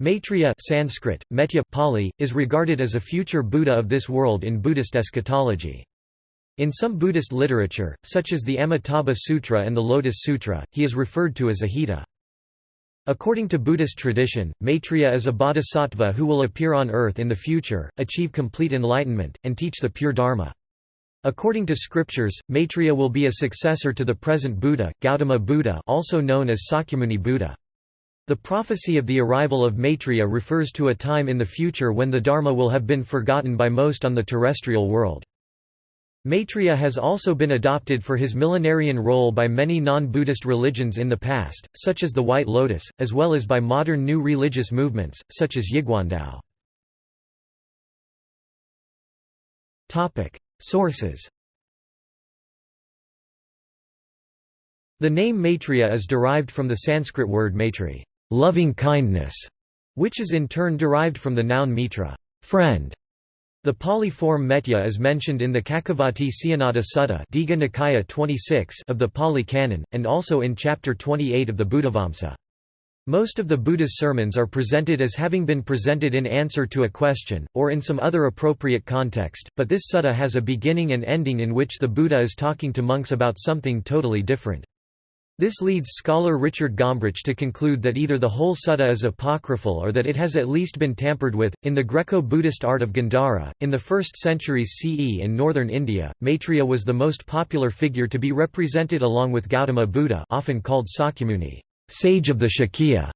Maitreya Sanskrit, Metya Pali, is regarded as a future Buddha of this world in Buddhist eschatology. In some Buddhist literature, such as the Amitabha Sutra and the Lotus Sutra, he is referred to as Ajita. According to Buddhist tradition, Maitreya is a bodhisattva who will appear on earth in the future, achieve complete enlightenment, and teach the pure Dharma. According to scriptures, Maitreya will be a successor to the present Buddha, Gautama Buddha also known as Sakyamuni Buddha. The prophecy of the arrival of Maitreya refers to a time in the future when the Dharma will have been forgotten by most on the terrestrial world. Maitreya has also been adopted for his millenarian role by many non-Buddhist religions in the past, such as the White Lotus, as well as by modern new religious movements, such as Yiguandao. Sources The name Maitreya is derived from the Sanskrit word maitri loving kindness, which is in turn derived from the noun mitra, friend. The Pali form Metya is mentioned in the Cakkavatti Sihanada Sutta Digha Nikaya 26 of the Pali Canon, and also in chapter 28 of the Buddhavamsa. Most of the Buddha's sermons are presented as having been presented in answer to a question, or in some other appropriate context, but this sutta has a beginning and ending in which the Buddha is talking to monks about something totally different. This leads scholar Richard Gombrich to conclude that either the whole sutta is apocryphal or that it has at least been tampered with. In the Greco Buddhist art of Gandhara, in the first centuries CE in northern India, Maitreya was the most popular figure to be represented along with Gautama Buddha, often called Sakyamuni, sage of the Shakya.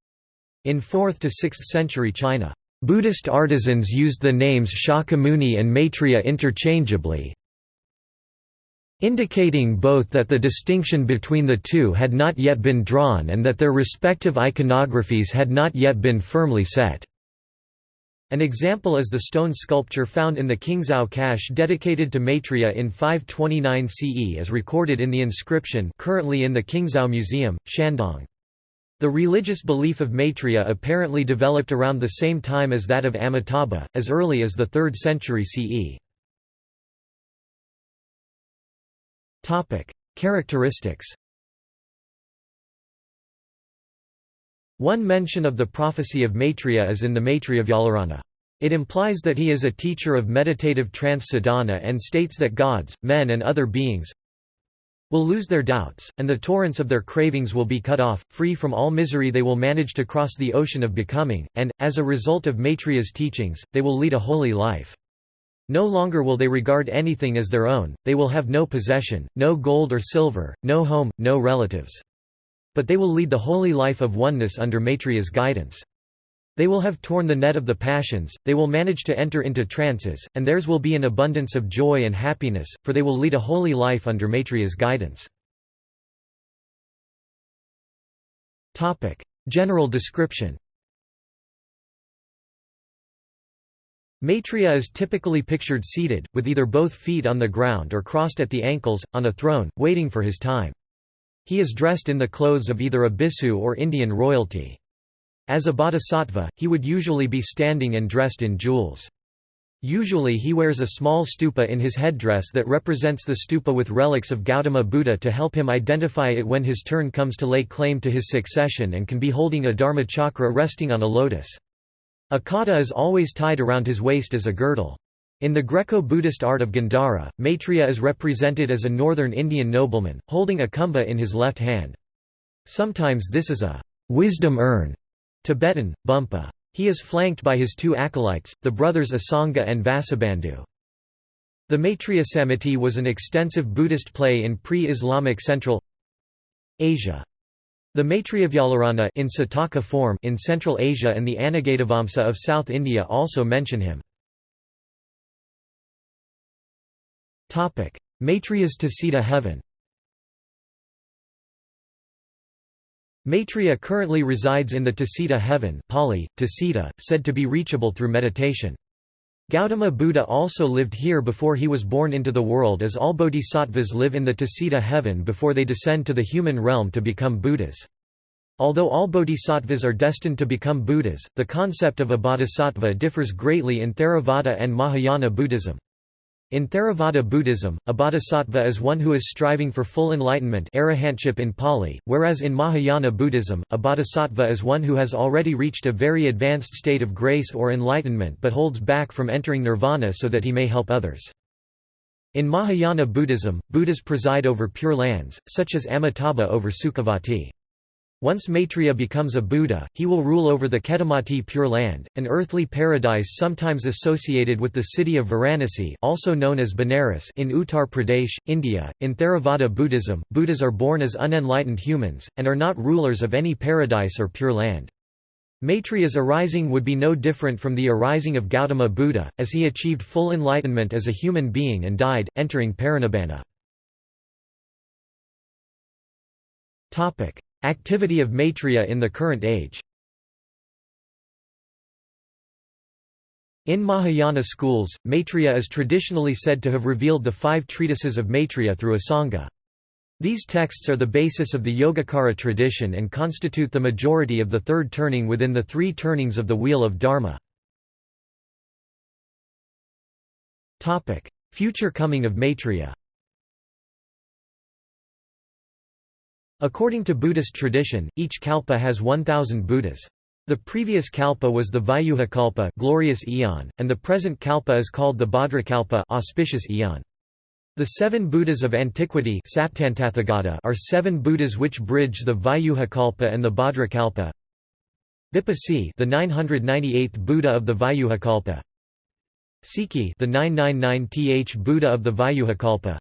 In 4th to 6th century China, Buddhist artisans used the names Shakyamuni and Maitreya interchangeably, indicating both that the distinction between the two had not yet been drawn and that their respective iconographies had not yet been firmly set. An example is the stone sculpture found in the Qingzhou cache dedicated to Maitreya in 529 CE as recorded in the inscription currently in the Qingzhou Museum, Shandong. The religious belief of Maitreya apparently developed around the same time as that of Amitabha, as early as the 3rd century CE. Topic: Characteristics. One mention of the prophecy of Maitreya is in the Maitreyavyakarana. It implies that he is a teacher of meditative trance sadhana and states that gods, men and other beings will lose their doubts, and the torrents of their cravings will be cut off, free from all misery they will manage to cross the ocean of becoming, and, as a result of Maitreya's teachings, they will lead a holy life. No longer will they regard anything as their own, they will have no possession, no gold or silver, no home, no relatives. But they will lead the holy life of oneness under Maitreya's guidance. They will have torn the net of the passions, they will manage to enter into trances, and theirs will be an abundance of joy and happiness, for they will lead a holy life under Maitreya's guidance. General description Maitreya is typically pictured seated, with either both feet on the ground or crossed at the ankles, on a throne, waiting for his time. He is dressed in the clothes of either a bhikkhu or Indian royalty. As a bodhisattva, he would usually be standing and dressed in jewels. Usually he wears a small stupa in his headdress that represents the stupa with relics of Gautama Buddha to help him identify it when his turn comes to lay claim to his succession and can be holding a dharma chakra resting on a lotus. A khata is always tied around his waist as a girdle. In the Greco-Buddhist art of Gandhara, Maitreya is represented as a northern Indian nobleman, holding a kumbha in his left hand. Sometimes this is a wisdom urn Tibetan, bumpa. He is flanked by his two acolytes, the brothers Asanga and Vasubandhu. The Maitreya Samiti was an extensive Buddhist play in pre-Islamic Central Asia. The Maitreyavyakarana in Sataka form in Central Asia and the Anagatavamsa of South India also mention him. Maitreya's Tusita heaven Maitreya currently resides in the Tusita heaven Pali, Tusita, said to be reachable through meditation. Gautama Buddha also lived here before he was born into the world as all bodhisattvas live in the Tusita heaven before they descend to the human realm to become Buddhas. Although all bodhisattvas are destined to become Buddhas, the concept of a bodhisattva differs greatly in Theravada and Mahayana Buddhism. In Theravada Buddhism, a bodhisattva is one who is striving for full enlightenment arahantship in Pali, whereas in Mahayana Buddhism, a bodhisattva is one who has already reached a very advanced state of grace or enlightenment but holds back from entering nirvana so that he may help others. In Mahayana Buddhism, Buddhas preside over pure lands, such as Amitabha over Sukhavati. Once Maitreya becomes a Buddha, he will rule over the Ketumati Pure Land, an earthly paradise sometimes associated with the city of Varanasi also known as Benares in Uttar Pradesh, India. In Theravada Buddhism, Buddhas are born as unenlightened humans, and are not rulers of any paradise or pure land. Maitreya's arising would be no different from the arising of Gautama Buddha, as he achieved full enlightenment as a human being and died, entering Parinibbana. Activity of Maitreya in the current age In Mahayana schools, Maitreya is traditionally said to have revealed the five treatises of Maitreya through Asanga. These texts are the basis of the Yogacara tradition and constitute the majority of the third turning within the three turnings of the Wheel of Dharma. Future coming of Maitreya According to Buddhist tradition, each kalpa has 1,000 Buddhas. The previous kalpa was the Vyuha kalpa glorious eon, and the present kalpa is called the Bhadrakalpa auspicious eon. The seven Buddhas of antiquity are seven Buddhas which bridge the Vyuha kalpa and the Bhadrakalpa. Vipassi the 998th Buddha of the Vyuha kalpa. Sikhi the 999th Buddha of the Vyuha kalpa.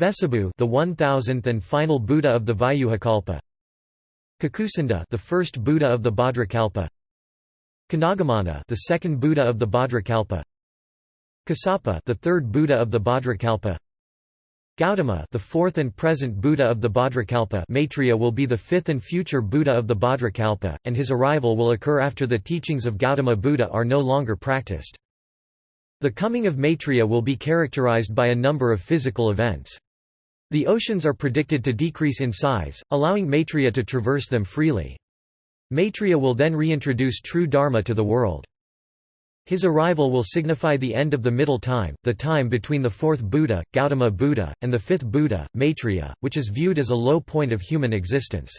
Vessabhu, the 1000th and final Buddha of the Vyuhakalpa. Kakusandha, the first Buddha of the Bhadrakalpa. Kanagamana, the second Buddha of the Bhadrakalpa. Kassapa, the third Buddha of the Bhadrakalpa. Gautama, the fourth and present Buddha of the Bhadrakalpa. Maitreya will be the fifth and future Buddha of the Bhadrakalpa, and his arrival will occur after the teachings of Gautama Buddha are no longer practiced. The coming of Maitreya will be characterized by a number of physical events. The oceans are predicted to decrease in size, allowing Maitreya to traverse them freely. Maitreya will then reintroduce true Dharma to the world. His arrival will signify the end of the middle time, the time between the fourth Buddha, Gautama Buddha, and the fifth Buddha, Maitreya, which is viewed as a low point of human existence.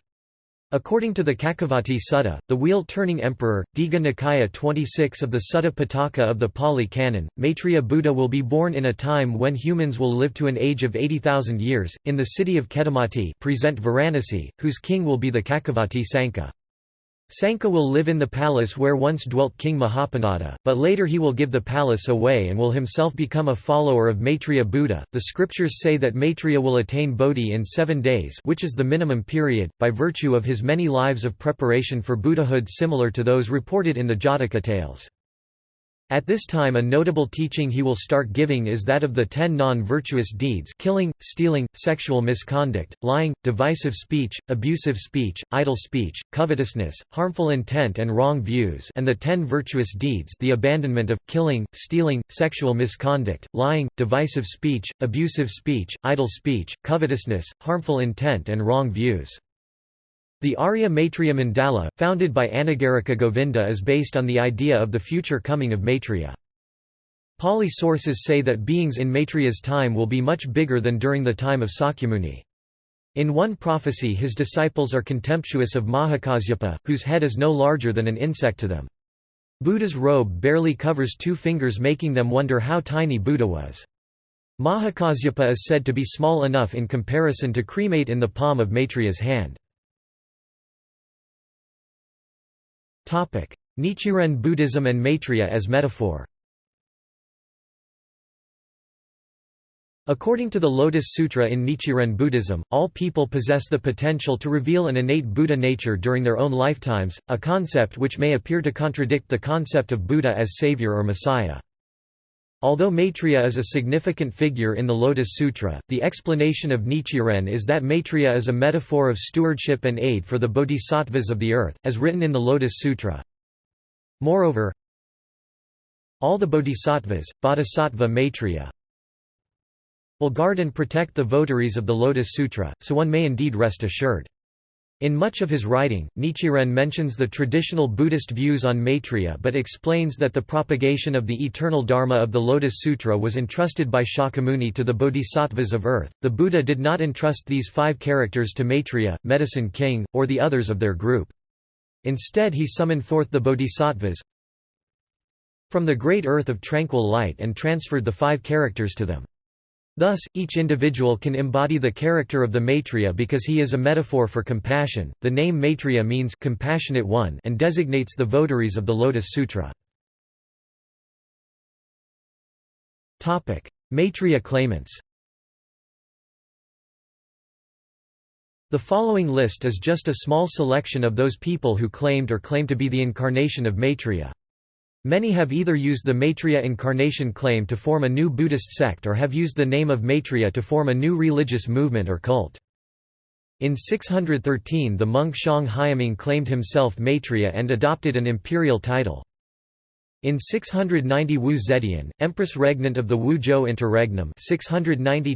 According to the Cakkavatti Sutta, the wheel-turning emperor, Digha Nikaya 26 of the Sutta Pitaka of the Pali Canon, Maitreya Buddha will be born in a time when humans will live to an age of 80,000 years, in the city of Ketumati present Varanasi, whose king will be the Cakkavatti Sankha. Sankha will live in the palace where once dwelt King Mahapanada, but later he will give the palace away and will himself become a follower of Maitreya Buddha. The scriptures say that Maitreya will attain Bodhi in seven days, which is the minimum period, by virtue of his many lives of preparation for Buddhahood similar to those reported in the Jataka tales. At this time a notable teaching he will start giving is that of the ten non-virtuous deeds killing, stealing, sexual misconduct, lying, divisive speech, abusive speech, idle speech, covetousness, harmful intent and wrong views and the ten virtuous deeds the abandonment of, killing, stealing, sexual misconduct, lying, divisive speech, abusive speech, idle speech, covetousness, harmful intent and wrong views. The Arya Maitreya Mandala, founded by Anagarika Govinda is based on the idea of the future coming of Maitreya. Pali sources say that beings in Maitreya's time will be much bigger than during the time of Sakyamuni. In one prophecy his disciples are contemptuous of Mahakasyapa, whose head is no larger than an insect to them. Buddha's robe barely covers two fingers making them wonder how tiny Buddha was. Mahakasyapa is said to be small enough in comparison to cremate in the palm of Maitreya's hand. Nichiren Buddhism and Maitreya as metaphor According to the Lotus Sutra in Nichiren Buddhism, all people possess the potential to reveal an innate Buddha nature during their own lifetimes, a concept which may appear to contradict the concept of Buddha as savior or messiah. Although Maitreya is a significant figure in the Lotus Sutra, the explanation of Nichiren is that Maitreya is a metaphor of stewardship and aid for the bodhisattvas of the earth, as written in the Lotus Sutra. Moreover, all the bodhisattvas, bodhisattva Maitreya, will guard and protect the votaries of the Lotus Sutra, so one may indeed rest assured. In much of his writing, Nichiren mentions the traditional Buddhist views on Maitreya but explains that the propagation of the eternal Dharma of the Lotus Sutra was entrusted by Shakyamuni to the bodhisattvas of earth. The Buddha did not entrust these five characters to Maitreya, Medicine King, or the others of their group. Instead he summoned forth the bodhisattvas from the great earth of tranquil light and transferred the five characters to them. Thus, each individual can embody the character of the Maitreya because he is a metaphor for compassion. The name Maitreya means compassionate one and designates the votaries of the Lotus Sutra. Topic: Maitreya claimants. The following list is just a small selection of those people who claimed or claim to be the incarnation of Maitreya. Many have either used the Maitreya incarnation claim to form a new Buddhist sect or have used the name of Maitreya to form a new religious movement or cult. In 613 the monk Xiang Haiming claimed himself Maitreya and adopted an imperial title. In 690 Wu Zetian, empress regnant of the Wu Zhou interregnum 690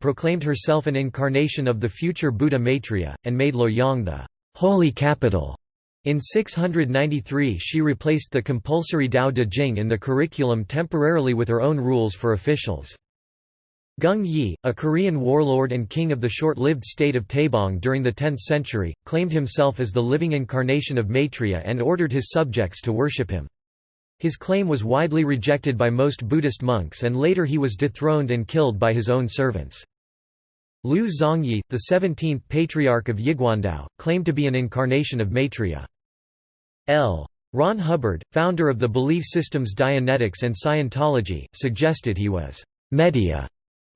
proclaimed herself an incarnation of the future Buddha Maitreya, and made Luoyang the holy capital in 693 she replaced the compulsory Dao De Jing in the curriculum temporarily with her own rules for officials. Gung Ye, a Korean warlord and king of the short-lived state of Taebong during the 10th century, claimed himself as the living incarnation of Maitreya and ordered his subjects to worship him. His claim was widely rejected by most Buddhist monks and later he was dethroned and killed by his own servants. Liu Zongyi, the 17th Patriarch of Yiguandao, claimed to be an incarnation of Maitreya. L. Ron Hubbard, founder of the belief systems Dianetics and Scientology, suggested he was Metteya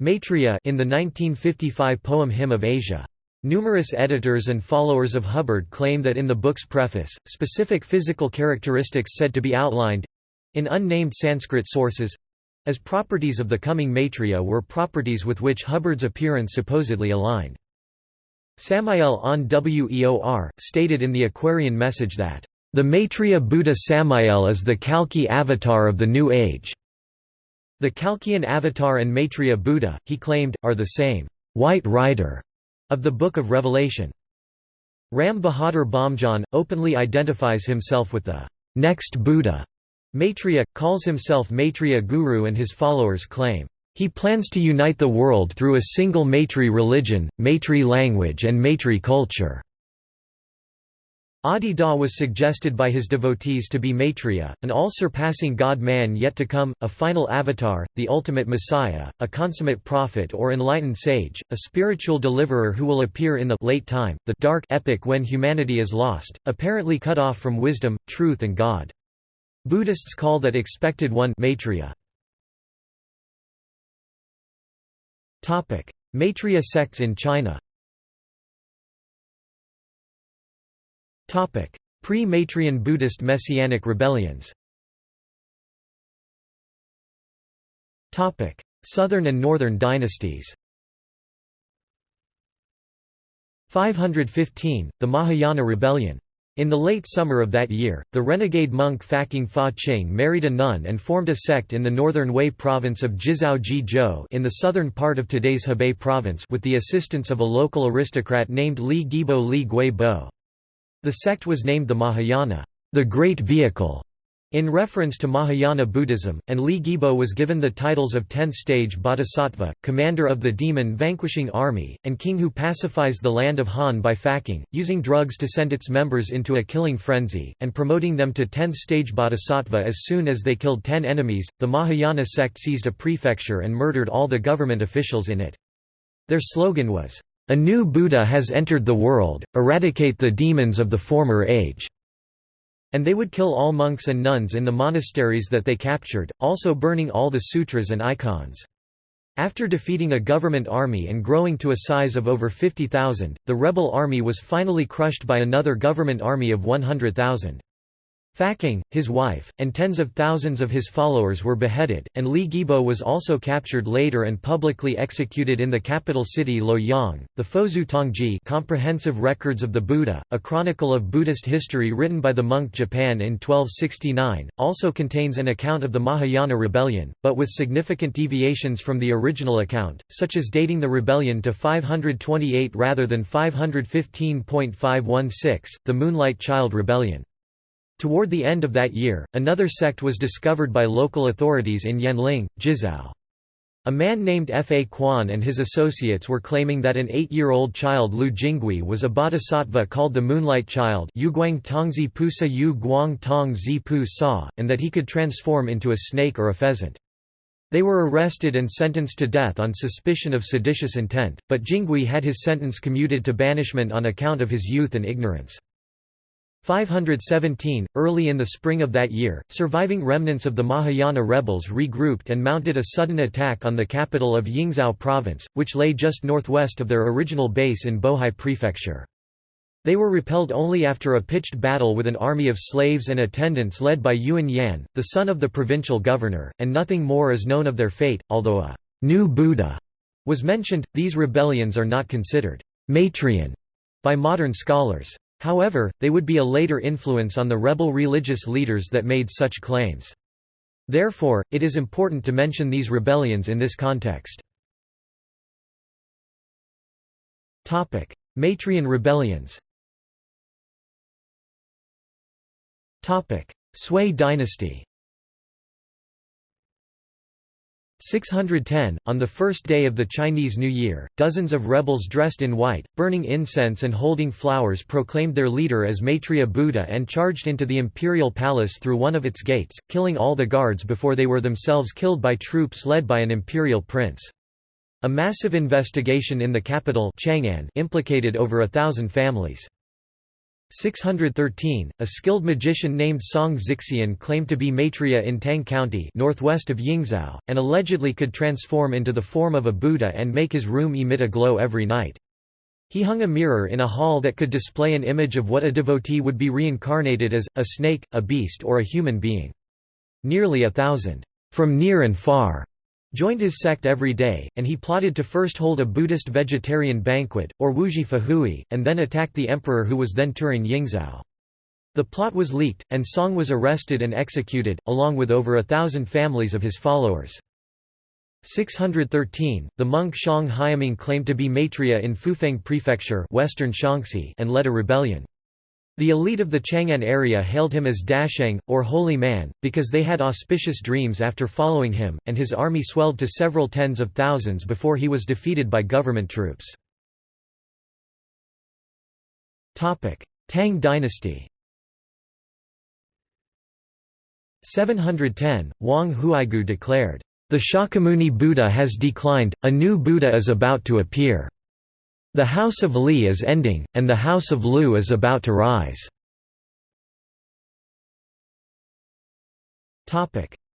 Maitreya in the 1955 poem Hymn of Asia. Numerous editors and followers of Hubbard claim that in the book's preface, specific physical characteristics said to be outlined—in unnamed Sanskrit sources, as properties of the coming Maitreya were properties with which Hubbard's appearance supposedly aligned. Samael Aun Weor, stated in the Aquarian message that, "...the Maitreya Buddha Samael is the Kalki avatar of the New Age." The Kalkian avatar and Maitreya Buddha, he claimed, are the same white rider of the Book of Revelation. Ram Bahadur Bamjan, openly identifies himself with the next Buddha Maitreya, calls himself Maitreya Guru and his followers claim, "...he plans to unite the world through a single Maitri religion, Maitri language and Maitri culture." Adi Da was suggested by his devotees to be Maitreya, an all-surpassing god-man yet to come, a final avatar, the ultimate messiah, a consummate prophet or enlightened sage, a spiritual deliverer who will appear in the late time, the dark epoch when humanity is lost, apparently cut off from wisdom, truth and God. Buddhists call that expected one Maitreya. Maitreya sects in China. Pre-Maitreyan Buddhist Messianic rebellions. Southern and Northern dynasties. 515, the Mahayana Rebellion in the late summer of that year, the renegade monk Faqing Fa Qing married a nun and formed a sect in the northern Wei province of Jizhou Ji Zhou in the southern part of today's Hebei province with the assistance of a local aristocrat named Li Guibo Li Gui Bo. The sect was named the Mahayana, the Great Vehicle, in reference to Mahayana Buddhism, and Li Guibo was given the titles of 10th stage bodhisattva, commander of the demon-vanquishing army, and king who pacifies the land of Han by Faqing, using drugs to send its members into a killing frenzy, and promoting them to 10th stage bodhisattva as soon as they killed 10 enemies. The Mahayana sect seized a prefecture and murdered all the government officials in it. Their slogan was, A new Buddha has entered the world, eradicate the demons of the former age. And they would kill all monks and nuns in the monasteries that they captured, also burning all the sutras and icons. After defeating a government army and growing to a size of over 50,000, the rebel army was finally crushed by another government army of 100,000. Faqing, his wife, and tens of thousands of his followers were beheaded, and Li Guibo was also captured later and publicly executed in the capital city Luoyang. The Fozu Tongji Comprehensive Records of the Buddha, a chronicle of Buddhist history written by the monk Zhipan in 1269, also contains an account of the Mahayana rebellion, but with significant deviations from the original account, such as dating the rebellion to 528 rather than 515.516, the Moonlight Child Rebellion. Toward the end of that year, another sect was discovered by local authorities in Yanling, Jizhou. A man named F. A. Quan and his associates were claiming that an eight-year-old child Lu Jingui was a bodhisattva called the Moonlight Child and that he could transform into a snake or a pheasant. They were arrested and sentenced to death on suspicion of seditious intent, but Jingui had his sentence commuted to banishment on account of his youth and ignorance. 517, early in the spring of that year, surviving remnants of the Mahayana rebels regrouped and mounted a sudden attack on the capital of Yingzhou province, which lay just northwest of their original base in Bohai prefecture. They were repelled only after a pitched battle with an army of slaves and attendants led by Yuan Yan, the son of the provincial governor, and nothing more is known of their fate, although a new Buddha was mentioned. These rebellions are not considered Maitreyan by modern scholars. However, they would be a later influence on the rebel religious leaders that made such claims. Therefore, it is important to mention these rebellions in this context. Maitreyan rebellions Sui dynasty 610, on the first day of the Chinese New Year, dozens of rebels dressed in white, burning incense and holding flowers proclaimed their leader as Maitreya Buddha and charged into the imperial palace through one of its gates, killing all the guards before they were themselves killed by troops led by an imperial prince. A massive investigation in the capital Chang'an implicated over a thousand families. 613, a skilled magician named Song Zixian claimed to be Maitreya in Tang County northwest of Yingzhou, and allegedly could transform into the form of a Buddha and make his room emit a glow every night. He hung a mirror in a hall that could display an image of what a devotee would be reincarnated as, a snake, a beast or a human being. Nearly a thousand, from near and far, joined his sect every day, and he plotted to first hold a Buddhist vegetarian banquet, or Wuji Fahui, and then attack the emperor who was then touring Yingzhou. The plot was leaked, and Song was arrested and executed, along with over a thousand families of his followers. 613, the monk Xiang Haiming claimed to be Maitreya in Fufeng Prefecture western Shaanxi and led a rebellion. The elite of the Chang'an area hailed him as Dasheng, or Holy Man, because they had auspicious dreams after following him, and his army swelled to several tens of thousands before he was defeated by government troops. Tang dynasty 710, Wang Huaigu declared, "...the Shakyamuni Buddha has declined, a new Buddha is about to appear." The House of Li is ending, and the House of Lu is about to rise.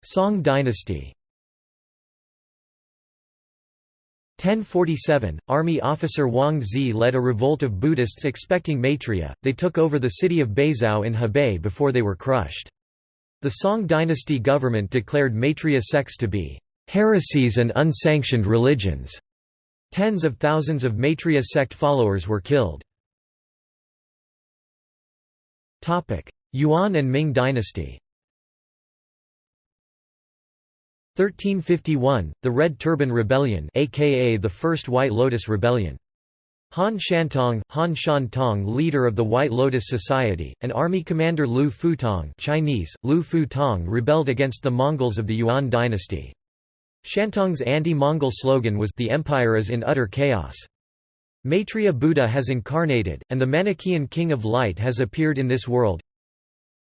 Song dynasty 1047, army officer Wang Ze led a revolt of Buddhists expecting Maitreya, they took over the city of Beizhou in Hebei before they were crushed. The Song dynasty government declared Maitreya sects to be heresies and unsanctioned religions. Tens of thousands of Maitreya sect followers were killed. Yuan and Ming dynasty 1351, the Red Turban Rebellion aka the First White Lotus Rebellion. Han Shantong, Han Shantong leader of the White Lotus Society, and army commander Lu Futong Chinese, Lu Futong rebelled against the Mongols of the Yuan dynasty. Shantong's anti-Mongol slogan was The empire is in utter chaos. Maitreya Buddha has incarnated, and the Manichaean king of light has appeared in this world.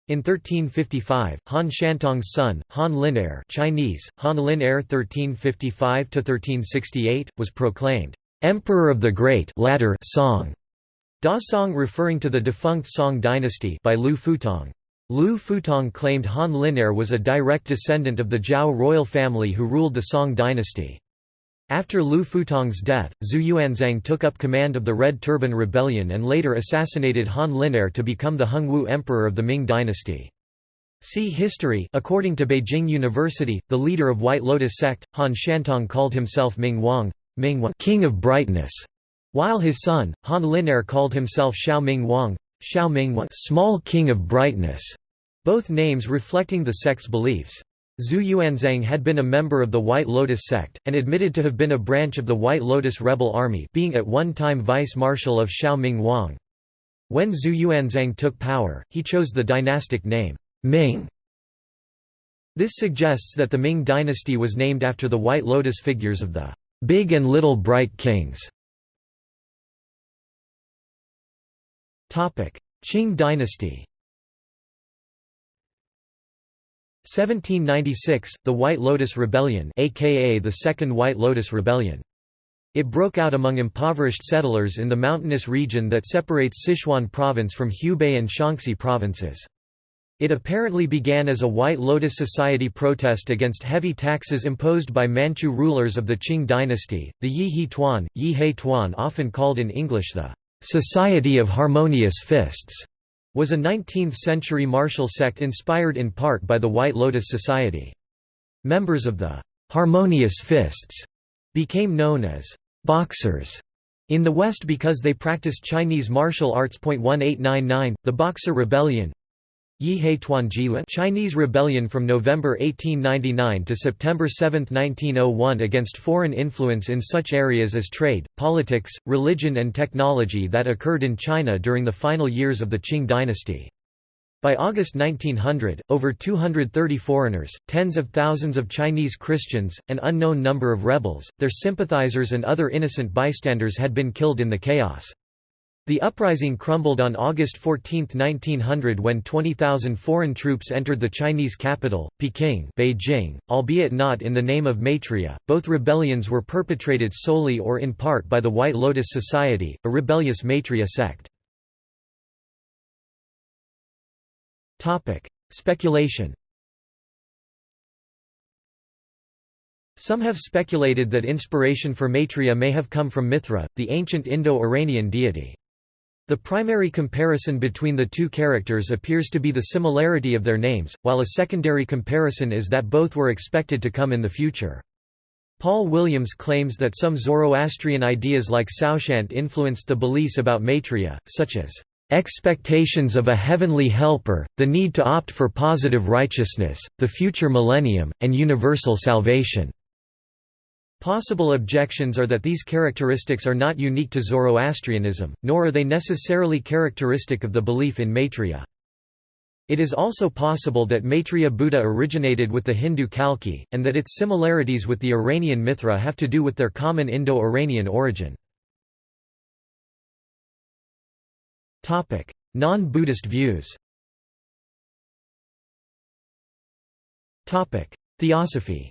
In 1355, Han Shantong's son, Han Lin'er Chinese, Han Lin'er 1355–1368, was proclaimed, "'Emperor of the Great ladder Song", Da Song referring to the defunct Song dynasty by Lu Futong. Lu Futong claimed Han Lin'er was a direct descendant of the Zhao royal family who ruled the Song dynasty. After Lu Futong's death, Zhu Yuanzhang took up command of the Red Turban Rebellion and later assassinated Han Lin'er to become the Hongwu emperor of the Ming dynasty. See History According to Beijing University, the leader of White Lotus sect, Han Shantong called himself Ming Wang, Ming King of Brightness, while his son, Han Lin'er called himself Xiao Ming Wang, Xiao Ming Small King of Brightness, both names reflecting the sect's beliefs. Zhu Yuanzhang had been a member of the White Lotus sect, and admitted to have been a branch of the White Lotus rebel army being at one time vice-marshal of Xiao Ming Wang. When Zhu Yuanzhang took power, he chose the dynastic name, Ming. This suggests that the Ming dynasty was named after the White Lotus figures of the Big and Little Bright Kings. Qing dynasty 1796, the White Lotus Rebellion aka the Second White Lotus Rebellion. It broke out among impoverished settlers in the mountainous region that separates Sichuan province from Hubei and Shaanxi provinces. It apparently began as a White Lotus Society protest against heavy taxes imposed by Manchu rulers of the Qing dynasty. The Yi He Tuan, Yi He Tuan, often called in English the Society of Harmonious Fists, was a 19th-century martial sect inspired in part by the White Lotus Society. Members of the Harmonious Fists became known as boxers in the West because they practiced Chinese martial arts. 1899, the Boxer Rebellion, Chinese rebellion from November 1899 to September 7, 1901 against foreign influence in such areas as trade, politics, religion and technology that occurred in China during the final years of the Qing dynasty. By August 1900, over 230 foreigners, tens of thousands of Chinese Christians, an unknown number of rebels, their sympathizers and other innocent bystanders had been killed in the chaos. The uprising crumbled on August 14, 1900 when 20,000 foreign troops entered the Chinese capital, Peking Beijing, albeit not in the name of Maitreya. Both rebellions were perpetrated solely or in part by the White Lotus Society, a rebellious Maitreya sect. Speculation Some have speculated that inspiration for Maitreya may have come from Mithra, the ancient Indo-Iranian deity. The primary comparison between the two characters appears to be the similarity of their names, while a secondary comparison is that both were expected to come in the future. Paul Williams claims that some Zoroastrian ideas like Saoshyant influenced the beliefs about Maitreya, such as expectations of a heavenly helper, the need to opt for positive righteousness, the future millennium, and universal salvation. Possible objections are that these characteristics are not unique to Zoroastrianism, nor are they necessarily characteristic of the belief in Maitreya. It is also possible that Maitreya Buddha originated with the Hindu Kalki, and that its similarities with the Iranian Mithra have to do with their common Indo-Iranian origin. Non-Buddhist views Theosophy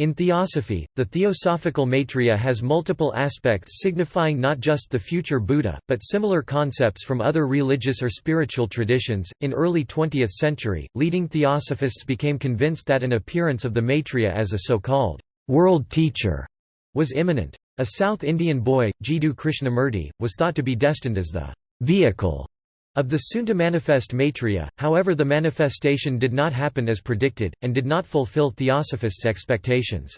In Theosophy, the theosophical Maitreya has multiple aspects signifying not just the future Buddha, but similar concepts from other religious or spiritual traditions. In early 20th century, leading theosophists became convinced that an appearance of the Maitreya as a so-called world teacher was imminent. A South Indian boy, Jiddu Krishnamurti, was thought to be destined as the vehicle of the soon-to-manifest Maitreya, however the manifestation did not happen as predicted, and did not fulfill Theosophists' expectations.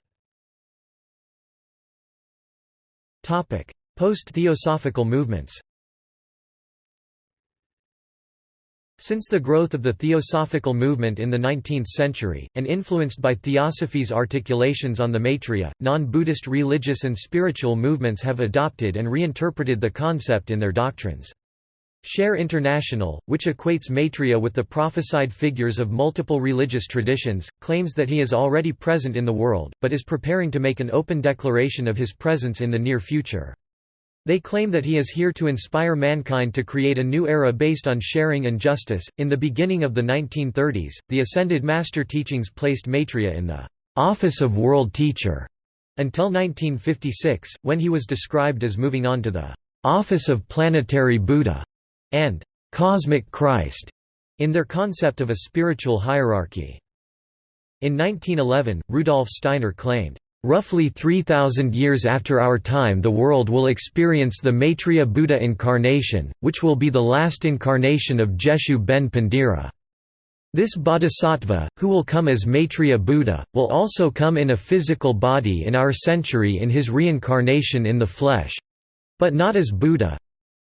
Post-theosophical movements Since the growth of the Theosophical movement in the 19th century, and influenced by Theosophy's articulations on the Maitreya, non-Buddhist religious and spiritual movements have adopted and reinterpreted the concept in their doctrines. Share International, which equates Maitreya with the prophesied figures of multiple religious traditions, claims that he is already present in the world, but is preparing to make an open declaration of his presence in the near future. They claim that he is here to inspire mankind to create a new era based on sharing and justice. In the beginning of the 1930s, the Ascended Master teachings placed Maitreya in the office of world teacher until 1956, when he was described as moving on to the office of planetary Buddha and «cosmic Christ» in their concept of a spiritual hierarchy. In 1911, Rudolf Steiner claimed, Roughly 3,000 years after our time the world will experience the Maitreya Buddha incarnation, which will be the last incarnation of Jeshu ben Pandira. This bodhisattva, who will come as Maitreya Buddha, will also come in a physical body in our century in his reincarnation in the flesh—but not as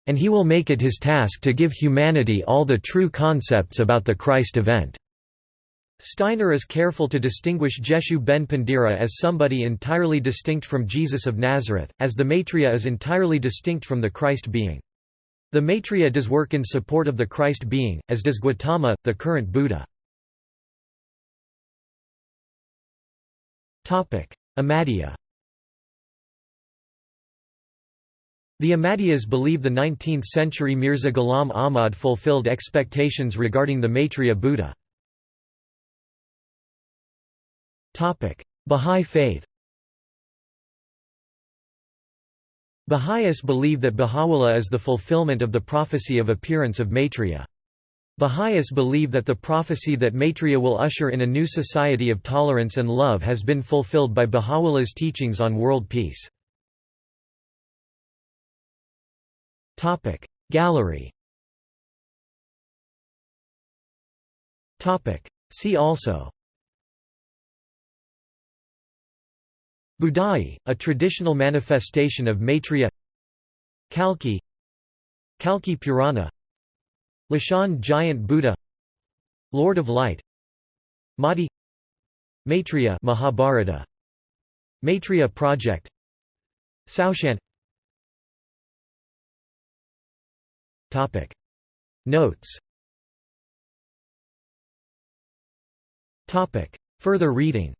Buddha—and he will make it his task to give humanity all the true concepts about the Christ event. Steiner is careful to distinguish Jeshu ben Pandira as somebody entirely distinct from Jesus of Nazareth, as the Maitreya is entirely distinct from the Christ being. The Maitreya does work in support of the Christ being, as does Gautama, the current Buddha. Ahmadiyya The Ahmadiyyas believe the 19th-century Mirza Ghulam Ahmad fulfilled expectations regarding the Maitreya Buddha. Bahá'í faith Baha'is believe that Baha'u'llah is the fulfillment of the prophecy of appearance of Maitreya. Baha'is believe that the prophecy that Maitreya will usher in a new society of tolerance and love has been fulfilled by Baha'u'llah's teachings on world peace. Gallery. See also. Budai, a traditional manifestation of Maitreya. Kalki. Kalki Purana. Leshan Giant Buddha. Lord of Light. Mahdi. Maitreya Mahabharata. Maitreya Project. Saoshyant Topic Notes Topic Further reading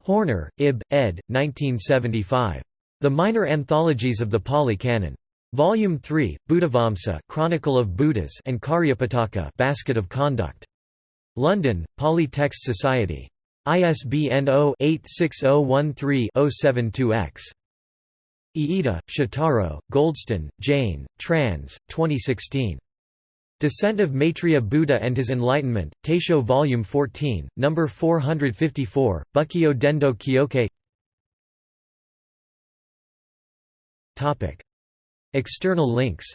Horner, Ib. ed. 1975. The Minor Anthologies of the Pali Canon. Volume 3, Buddhavamsa Chronicle of Buddhas and Cariyapitaka Basket of Conduct. London, Pali Text Society. ISBN 0-86013-072-X. Iida, Shotaro, Goldston, Jane, trans. 2016. Descent of Maitreya Buddha and His Enlightenment, Taisho Volume 14, No. 454, Bukkyo Dendo Kyokai External links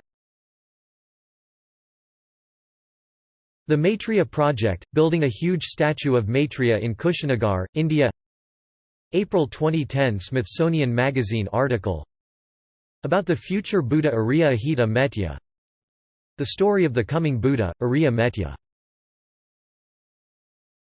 The Maitreya Project, building a huge statue of Maitreya in Kushinagar, India April 2010 Smithsonian Magazine article. About the future Buddha Ariya Ahita Metya. The story of the coming Buddha, Ariya Metya